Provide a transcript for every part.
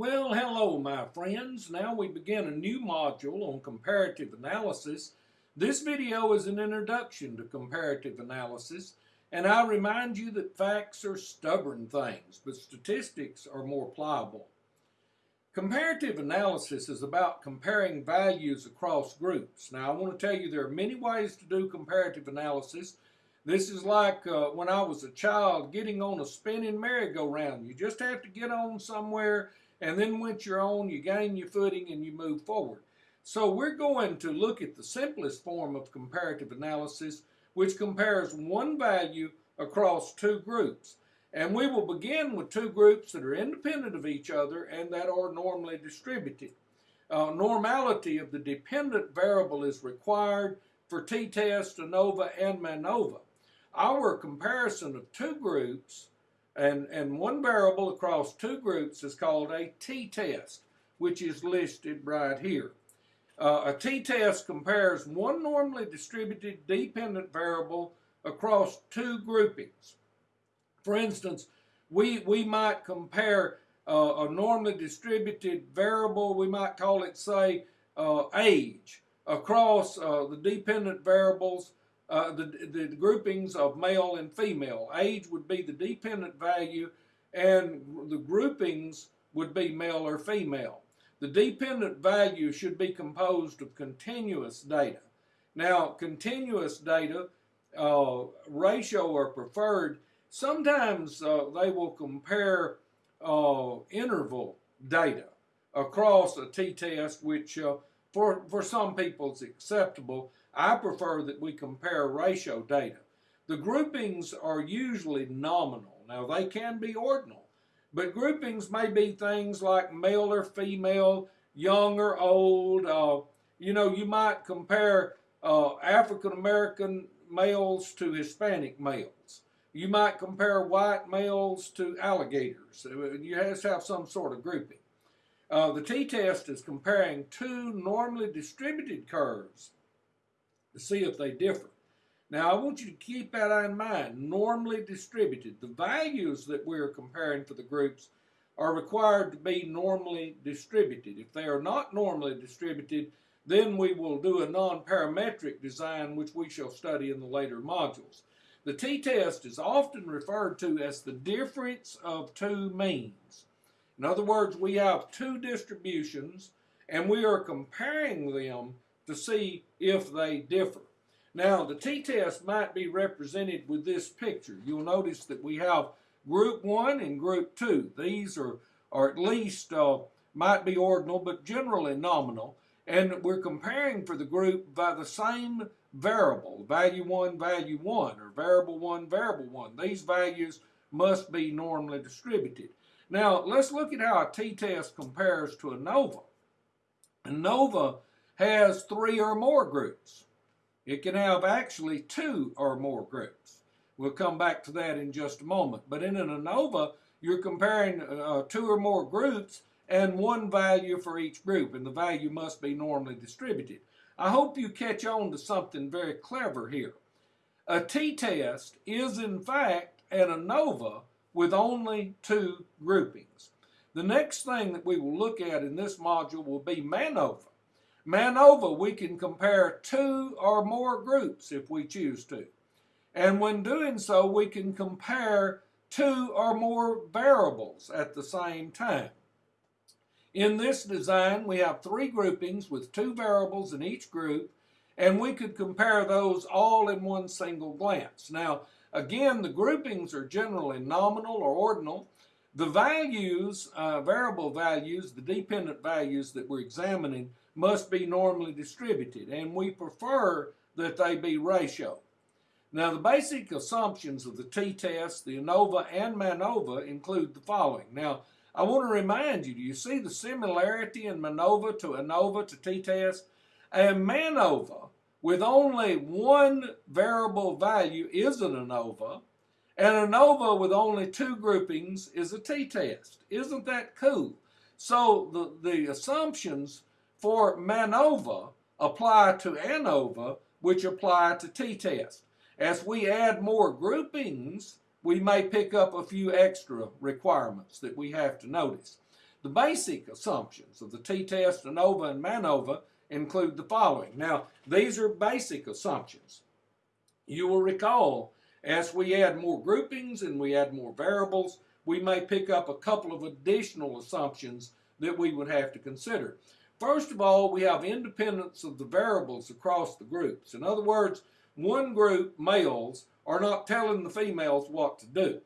Well, hello, my friends. Now we begin a new module on comparative analysis. This video is an introduction to comparative analysis, and I remind you that facts are stubborn things, but statistics are more pliable. Comparative analysis is about comparing values across groups. Now, I want to tell you there are many ways to do comparative analysis. This is like uh, when I was a child getting on a spinning merry-go-round. You just have to get on somewhere, and then once you're on, you gain your footing and you move forward. So we're going to look at the simplest form of comparative analysis, which compares one value across two groups. And we will begin with two groups that are independent of each other and that are normally distributed. Uh, normality of the dependent variable is required for t-test, ANOVA, and MANOVA. Our comparison of two groups and, and one variable across two groups is called a t-test, which is listed right here. Uh, a t-test compares one normally distributed dependent variable across two groupings. For instance, we, we might compare uh, a normally distributed variable, we might call it, say, uh, age, across uh, the dependent variables, uh, the, the groupings of male and female. Age would be the dependent value, and the groupings would be male or female. The dependent value should be composed of continuous data. Now, continuous data, uh, ratio or preferred, Sometimes uh, they will compare uh, interval data across a t-test, which uh, for, for some people it's acceptable. I prefer that we compare ratio data. The groupings are usually nominal. Now, they can be ordinal, but groupings may be things like male or female, young or old. Uh, you know, you might compare uh, African American males to Hispanic males. You might compare white males to alligators. You have to have some sort of grouping. Uh, the t-test is comparing two normally distributed curves to see if they differ. Now, I want you to keep that in mind, normally distributed. The values that we're comparing for the groups are required to be normally distributed. If they are not normally distributed, then we will do a non-parametric design, which we shall study in the later modules. The t-test is often referred to as the difference of two means. In other words, we have two distributions and we are comparing them to see if they differ. Now, the t-test might be represented with this picture. You'll notice that we have group 1 and group 2. These are, are at least, uh, might be ordinal, but generally nominal. And we're comparing for the group by the same variable, value 1, value 1, or variable 1, variable 1. These values must be normally distributed. Now, let's look at how a t-test compares to ANOVA. ANOVA has three or more groups. It can have actually two or more groups. We'll come back to that in just a moment. But in an ANOVA, you're comparing uh, two or more groups and one value for each group, and the value must be normally distributed. I hope you catch on to something very clever here. A t-test is in fact an ANOVA with only two groupings. The next thing that we will look at in this module will be MANOVA. MANOVA, we can compare two or more groups if we choose to. And when doing so, we can compare two or more variables at the same time. In this design, we have three groupings with two variables in each group, and we could compare those all in one single glance. Now, again, the groupings are generally nominal or ordinal. The values, uh, variable values, the dependent values that we're examining must be normally distributed, and we prefer that they be ratio. Now, the basic assumptions of the t-test, the ANOVA, and MANOVA include the following. Now, I want to remind you, do you see the similarity in MANOVA to ANOVA to t-test? And MANOVA with only one variable value is an ANOVA, and ANOVA with only two groupings is a t-test. Isn't that cool? So the, the assumptions for MANOVA apply to ANOVA, which apply to t-test. As we add more groupings, we may pick up a few extra requirements that we have to notice. The basic assumptions of the t-test, ANOVA, and MANOVA include the following. Now, these are basic assumptions. You will recall, as we add more groupings and we add more variables, we may pick up a couple of additional assumptions that we would have to consider. First of all, we have independence of the variables across the groups. In other words, one group, males, are not telling the females what to do.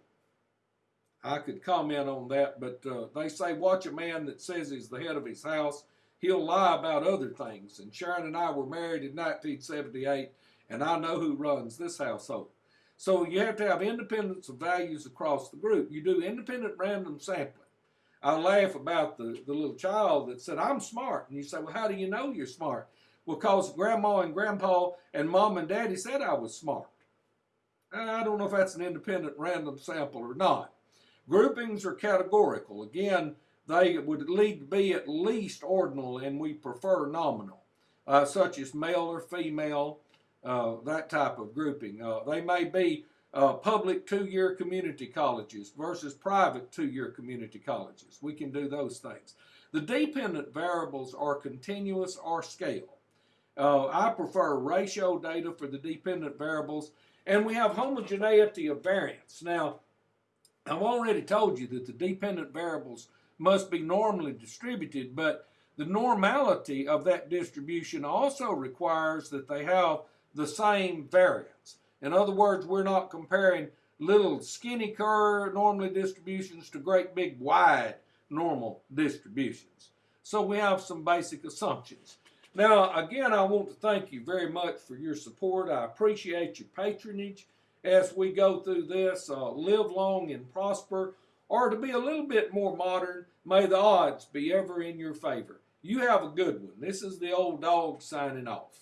I could comment on that, but uh, they say, watch a man that says he's the head of his house. He'll lie about other things. And Sharon and I were married in 1978, and I know who runs this household. So you have to have independence of values across the group. You do independent random sampling. I laugh about the, the little child that said, I'm smart. And you say, well, how do you know you're smart? Well, because grandma and grandpa and mom and daddy said I was smart. And I don't know if that's an independent random sample or not. Groupings are categorical. Again, they would lead to be at least ordinal, and we prefer nominal, uh, such as male or female, uh, that type of grouping. Uh, they may be uh, public two-year community colleges versus private two-year community colleges. We can do those things. The dependent variables are continuous or scale. Uh, I prefer ratio data for the dependent variables, and we have homogeneity of variance. Now, I've already told you that the dependent variables must be normally distributed, but the normality of that distribution also requires that they have the same variance. In other words, we're not comparing little skinny curve normally distributions to great big wide normal distributions. So we have some basic assumptions. Now, again, I want to thank you very much for your support. I appreciate your patronage as we go through this. Uh, live long and prosper. Or to be a little bit more modern, may the odds be ever in your favor. You have a good one. This is the old dog signing off.